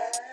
Yeah.